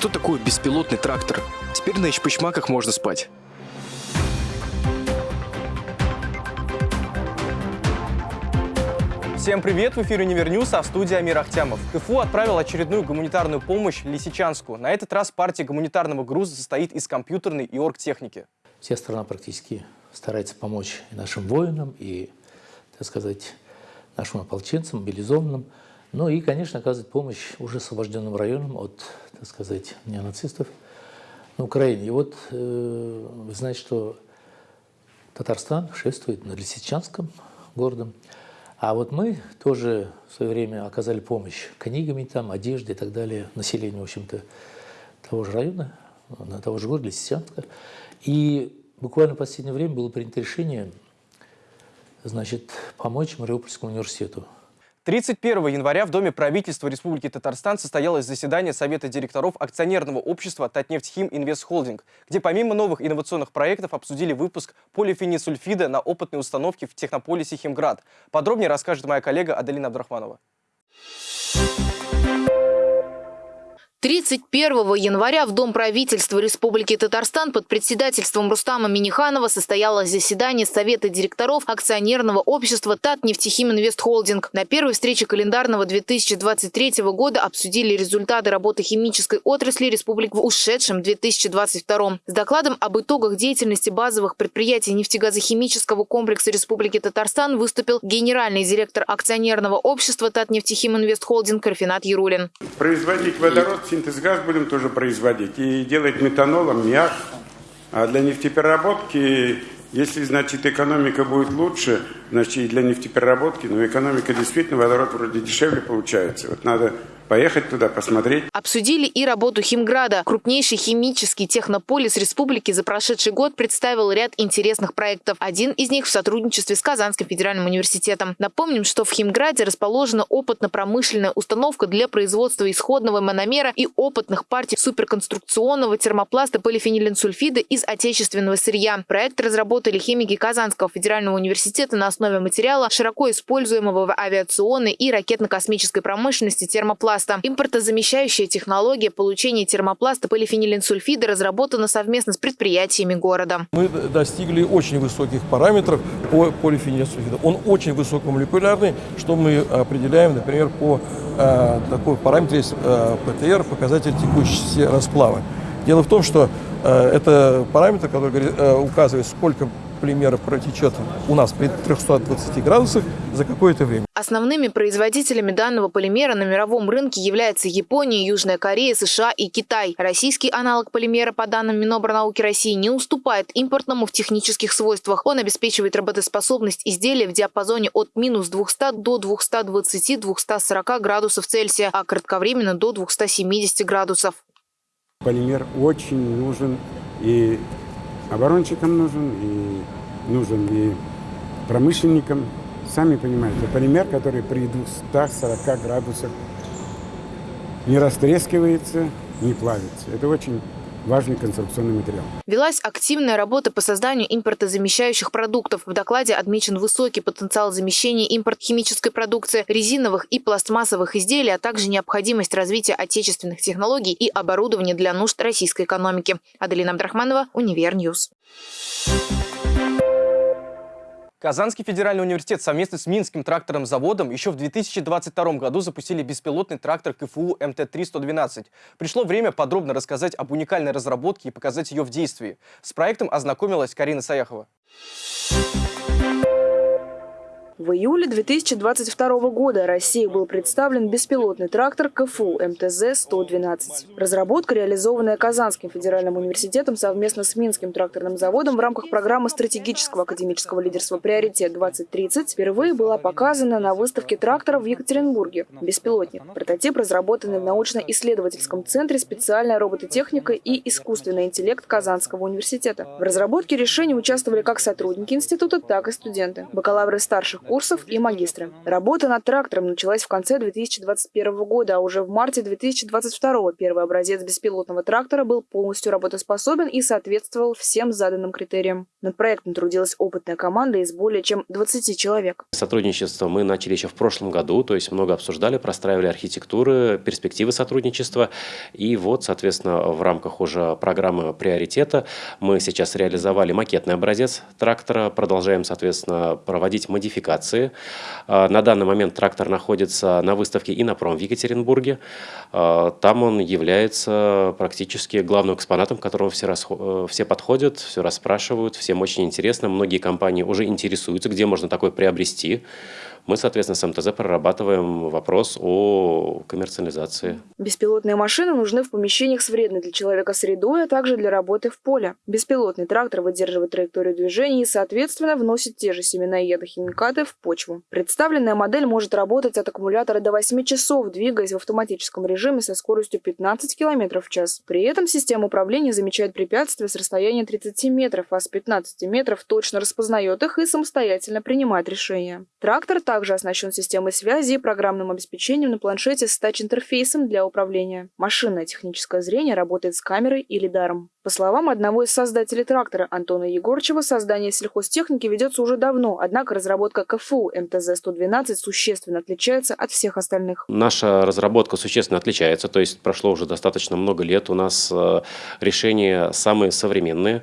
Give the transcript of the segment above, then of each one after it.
Что такое беспилотный трактор? Теперь на эчпочмаках можно спать. Всем привет! В эфире Универньюз, а в студии Амир Ахтямов. КФУ отправил очередную гуманитарную помощь Лисичанску. На этот раз партия гуманитарного груза состоит из компьютерной и оргтехники. Вся страна практически старается помочь и нашим воинам, и, так сказать, нашим ополченцам, мобилизованным. Ну и, конечно, оказывать помощь уже освобожденным районам от, так сказать, неонацистов на Украине. И вот э, вы знаете, что Татарстан шествует над Лисичанском городом. А вот мы тоже в свое время оказали помощь книгами, там, одеждой и так далее, населению, в общем-то, того же района, на того же города, Лисичанска. И буквально в последнее время было принято решение значит, помочь Мариупольскому университету. 31 января в Доме правительства Республики Татарстан состоялось заседание Совета директоров акционерного общества «Татнефтьхим Инвест Холдинг», где помимо новых инновационных проектов обсудили выпуск полифенисульфида на опытной установке в технополисе «Химград». Подробнее расскажет моя коллега Аделина Абдрахманова. 31 января в Дом правительства Республики Татарстан под председательством Рустама Миниханова состоялось заседание Совета директоров акционерного общества Татнефтехим Инвест Холдинг. На первой встрече календарного 2023 года обсудили результаты работы химической отрасли республики в ушедшем 2022. С докладом об итогах деятельности базовых предприятий нефтегазохимического комплекса Республики Татарстан выступил генеральный директор акционерного общества Татнефтехим Инвест Холдинг Рафинат Ярулин. Производить водород синтез газ будем тоже производить и делать метанол, аммиак. А для нефтепереработки, если, значит, экономика будет лучше, значит, и для нефтепереработки, но экономика действительно, водород вроде дешевле получается. Вот надо поехать туда, посмотреть. Обсудили и работу Химграда. Крупнейший химический технополис республики за прошедший год представил ряд интересных проектов. Один из них в сотрудничестве с Казанским федеральным университетом. Напомним, что в Химграде расположена опытно-промышленная установка для производства исходного мономера и опытных партий суперконструкционного термопласта полифенилинсульфида из отечественного сырья. Проект разработали химики Казанского федерального университета на основе материала, широко используемого в авиационной и ракетно-космической промышленности термопласта термопласта. Импортозамещающая технология получения термопласта полифенилинсульфида разработана совместно с предприятиями города. Мы достигли очень высоких параметров по полифенилинсульфиду. Он очень высокомолекулярный, что мы определяем, например, по э, такой параметру есть э, ПТР, показатель текущести расплава. Дело в том, что э, это параметр, который э, указывает, сколько полимера протечет у нас при 320 градусах за какое-то время. Основными производителями данного полимера на мировом рынке являются Япония, Южная Корея, США и Китай. Российский аналог полимера, по данным Минобрнауки России, не уступает импортному в технических свойствах. Он обеспечивает работоспособность изделия в диапазоне от минус 200 до 220-240 градусов Цельсия, а кратковременно до 270 градусов. Полимер очень нужен и оборонщикам нужен, и нужен и промышленникам. Сами понимаете, полимер, который при 240 градусах не растрескивается, не плавится. Это очень важный конструкционный материал. Велась активная работа по созданию импортозамещающих продуктов. В докладе отмечен высокий потенциал замещения импорт химической продукции, резиновых и пластмассовых изделий, а также необходимость развития отечественных технологий и оборудования для нужд российской экономики. Аделина Абдрахманова, Универньюз. Казанский федеральный университет совместно с Минским тракторным заводом еще в 2022 году запустили беспилотный трактор КФУ МТ-3-112. Пришло время подробно рассказать об уникальной разработке и показать ее в действии. С проектом ознакомилась Карина Саяхова. В июле 2022 года России был представлен беспилотный трактор КФУ МТЗ-112. Разработка, реализованная Казанским федеральным университетом совместно с Минским тракторным заводом в рамках программы стратегического академического лидерства «Приоритет-2030», впервые была показана на выставке тракторов в Екатеринбурге. Беспилотник. Прототип, разработанный в научно-исследовательском центре специальная робототехника и искусственный интеллект Казанского университета. В разработке решений участвовали как сотрудники института, так и студенты. Бакалавры старших курсов и магистры. Работа над трактором началась в конце 2021 года, а уже в марте 2022 первый образец беспилотного трактора был полностью работоспособен и соответствовал всем заданным критериям. Над проектом трудилась опытная команда из более чем 20 человек. Сотрудничество мы начали еще в прошлом году, то есть много обсуждали, простраивали архитектуры, перспективы сотрудничества. И вот, соответственно, в рамках уже программы приоритета мы сейчас реализовали макетный образец трактора, продолжаем, соответственно, проводить модификации. А, на данный момент трактор находится на выставке «Инопром» в Екатеринбурге. А, там он является практически главным экспонатом, к которому все, расход... все подходят, все расспрашивают, всем очень интересно. Многие компании уже интересуются, где можно такой приобрести мы, соответственно, с МТЗ прорабатываем вопрос о коммерциализации. Беспилотные машины нужны в помещениях с вредной для человека средой, а также для работы в поле. Беспилотный трактор выдерживает траекторию движения и, соответственно, вносит те же семена и ядохимикаты в почву. Представленная модель может работать от аккумулятора до 8 часов, двигаясь в автоматическом режиме со скоростью 15 км в час. При этом система управления замечает препятствия с расстояния 30 метров, а с 15 метров точно распознает их и самостоятельно принимает решения. Трактор также оснащен системой связи и программным обеспечением на планшете с тач-интерфейсом для управления. Машинное техническое зрение работает с камерой и лидаром. По словам одного из создателей трактора Антона Егорчева, создание сельхозтехники ведется уже давно, однако разработка КФУ МТЗ-112 существенно отличается от всех остальных. Наша разработка существенно отличается, то есть прошло уже достаточно много лет, у нас э, решения самые современные.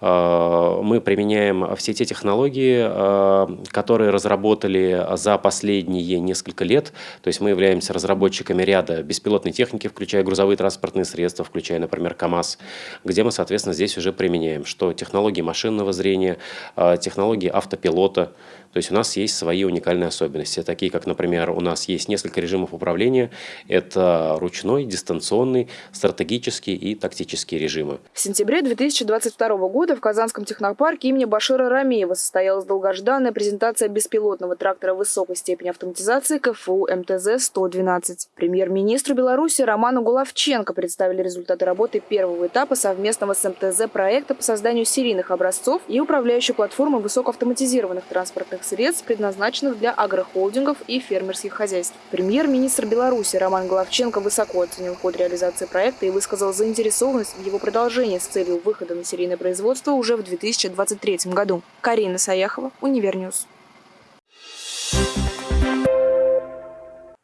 Э, мы применяем все те технологии, э, которые разработали за последние несколько лет. То есть мы являемся разработчиками ряда беспилотной техники, включая грузовые транспортные средства, включая, например, КАМАЗ, где мы, соответственно, здесь уже применяем, что технологии машинного зрения, э, технологии автопилота, то есть у нас есть свои уникальные особенности, такие как, например, у нас есть несколько режимов управления. Это ручной, дистанционный, стратегический и тактический режимы. В сентябре 2022 года в Казанском технопарке имени Башира Рамеева состоялась долгожданная презентация беспилотного трактора высокой степени автоматизации КФУ МТЗ-112. Премьер-министру Беларуси Роману Гуловченко представили результаты работы первого этапа совместного с МТЗ проекта по созданию серийных образцов и управляющей платформы высокоавтоматизированных транспортных средств, предназначенных для агрохолдингов и фермерских хозяйств. Премьер-министр Беларуси Роман Головченко высоко оценил ход реализации проекта и высказал заинтересованность в его продолжении с целью выхода на серийное производство уже в 2023 году. Карина Саяхова, Универньюз.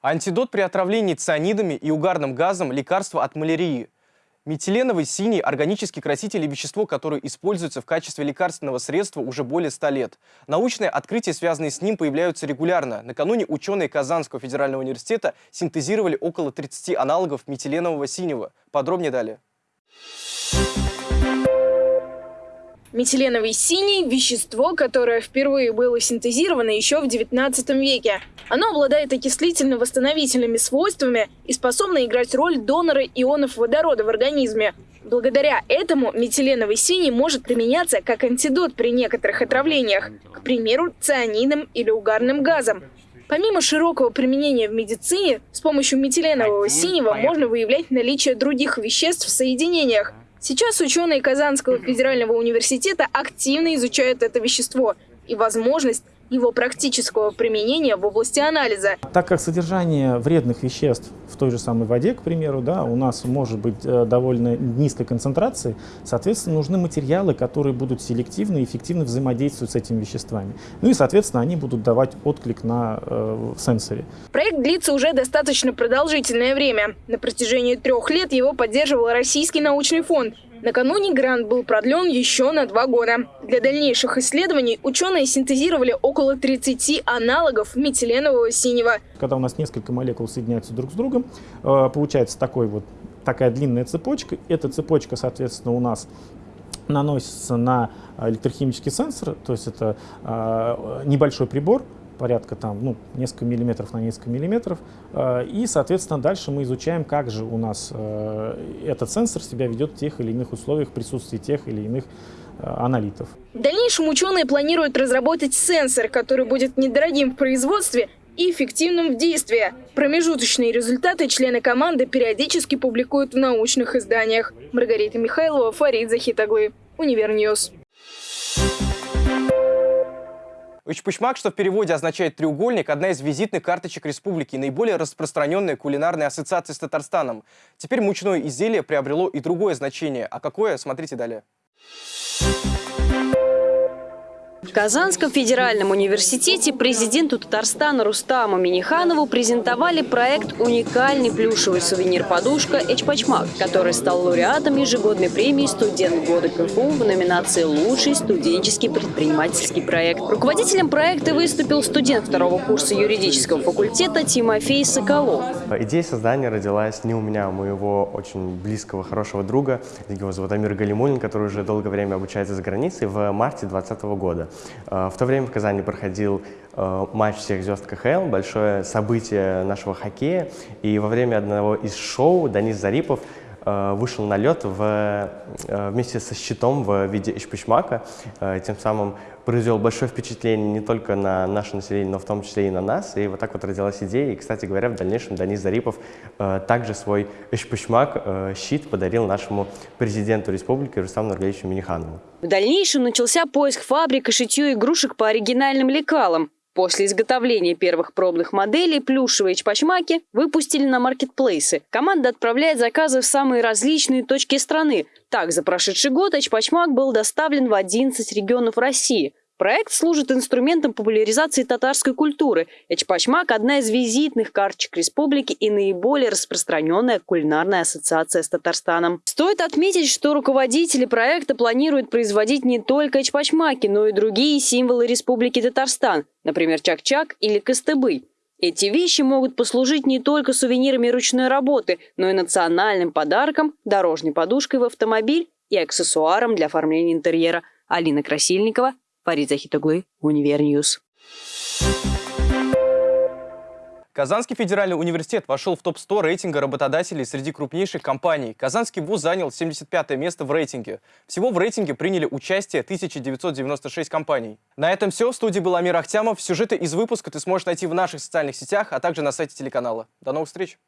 Антидот при отравлении цианидами и угарным газом – лекарство от малярии. Метиленовый синий – органический краситель и вещество, которое используется в качестве лекарственного средства уже более 100 лет. Научные открытия, связанные с ним, появляются регулярно. Накануне ученые Казанского федерального университета синтезировали около 30 аналогов метиленового синего. Подробнее далее. Метиленовый синий – вещество, которое впервые было синтезировано еще в XIX веке. Оно обладает окислительно-восстановительными свойствами и способно играть роль донора ионов водорода в организме. Благодаря этому метиленовый синий может применяться как антидот при некоторых отравлениях, к примеру, цианидом или угарным газом. Помимо широкого применения в медицине, с помощью метиленового синего можно выявлять наличие других веществ в соединениях – Сейчас ученые Казанского федерального университета активно изучают это вещество и возможность его практического применения в области анализа. Так как содержание вредных веществ в той же самой воде, к примеру, да, у нас может быть э, довольно низкой концентрации, соответственно, нужны материалы, которые будут селективно и эффективно взаимодействовать с этими веществами. Ну и, соответственно, они будут давать отклик на э, сенсоре. Проект длится уже достаточно продолжительное время. На протяжении трех лет его поддерживал Российский научный фонд. Накануне грант был продлен еще на два года. Для дальнейших исследований ученые синтезировали около 30 аналогов метиленового синего. Когда у нас несколько молекул соединяются друг с другом, э, получается такой вот, такая длинная цепочка. Эта цепочка, соответственно, у нас наносится на электрохимический сенсор, то есть это э, небольшой прибор, порядка там, ну, несколько миллиметров на несколько миллиметров. Э, и, соответственно, дальше мы изучаем, как же у нас э, этот сенсор себя ведет в тех или иных условиях присутствия тех или иных э, аналитов. В дальнейшем ученые планируют разработать сенсор, который будет недорогим в производстве и эффективным в действии. Промежуточные результаты члены команды периодически публикуют в научных изданиях. Маргарита Михайлова, Фарид Захитоглы, Универньюз. Учпочмак, что в переводе означает «треугольник», одна из визитных карточек республики, наиболее распространенная кулинарная ассоциация с Татарстаном. Теперь мучное изделие приобрело и другое значение. А какое, смотрите далее. В Казанском федеральном университете президенту Татарстана Рустаму Миниханову презентовали проект «Уникальный плюшевый сувенир-подушка Эчпачмак», который стал лауреатом ежегодной премии «Студент года КФУ» в номинации «Лучший студенческий предпринимательский проект». Руководителем проекта выступил студент второго курса юридического факультета Тимофей Соколов. Идея создания родилась не у меня, а у моего очень близкого, хорошего друга. Его зовут Амир Галимулин, который уже долгое время обучается за границей в марте 2020 года. Э, в то время в Казани проходил э, матч всех звезд КХЛ, большое событие нашего хоккея. И во время одного из шоу Данис Зарипов вышел на лед в, вместе со щитом в виде эшпичмака, тем самым произвел большое впечатление не только на наше население, но в том числе и на нас. И вот так вот родилась идея. И, кстати говоря, в дальнейшем Данис Зарипов также свой эшпичмак, щит подарил нашему президенту республики Рустаму Нургалевичу Миниханову. В дальнейшем начался поиск фабрик и шитье игрушек по оригинальным лекалам. После изготовления первых пробных моделей плюшевые чпачмаки выпустили на маркетплейсы. Команда отправляет заказы в самые различные точки страны. Так, за прошедший год чпачмак был доставлен в 11 регионов России – Проект служит инструментом популяризации татарской культуры. Эчпачмак – одна из визитных карточек республики и наиболее распространенная кулинарная ассоциация с Татарстаном. Стоит отметить, что руководители проекта планируют производить не только эчпачмаки, но и другие символы Республики Татарстан, например, чак-чак или кыстыбый. Эти вещи могут послужить не только сувенирами ручной работы, но и национальным подарком, дорожной подушкой в автомобиль и аксессуаром для оформления интерьера. Алина Красильникова, Фарид Захитоглы, Универньюз. Казанский федеральный университет вошел в топ-100 рейтинга работодателей среди крупнейших компаний. Казанский вуз занял 75 место в рейтинге. Всего в рейтинге приняли участие 1996 компаний. На этом все. В студии был Амир Ахтямов. Сюжеты из выпуска ты сможешь найти в наших социальных сетях, а также на сайте телеканала. До новых встреч!